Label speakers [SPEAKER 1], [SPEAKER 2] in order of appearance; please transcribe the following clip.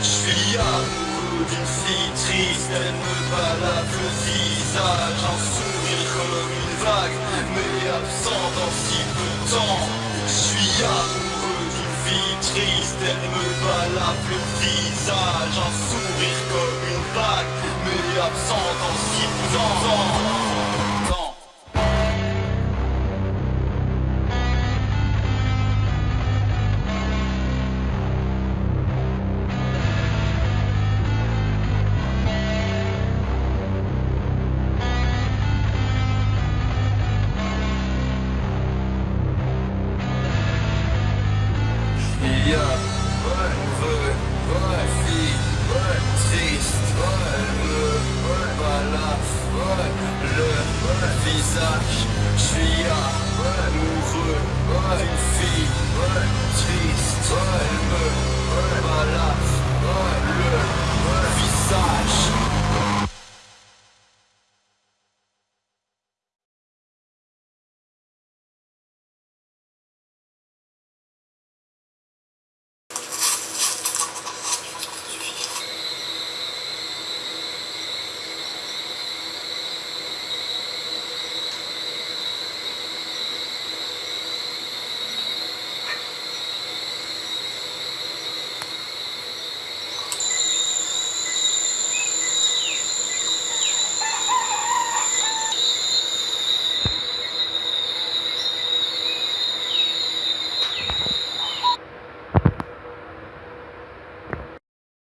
[SPEAKER 1] Je suis amoureux d'une fille triste, elle me balade le visage, un sourire comme une vague, mais absent dans si peu de temps. Je suis amoureux d'une fille triste, elle me balade le visage, un sourire comme une vague, mais absent dans si peu de temps. Triste, le, visage, j'suis amoureux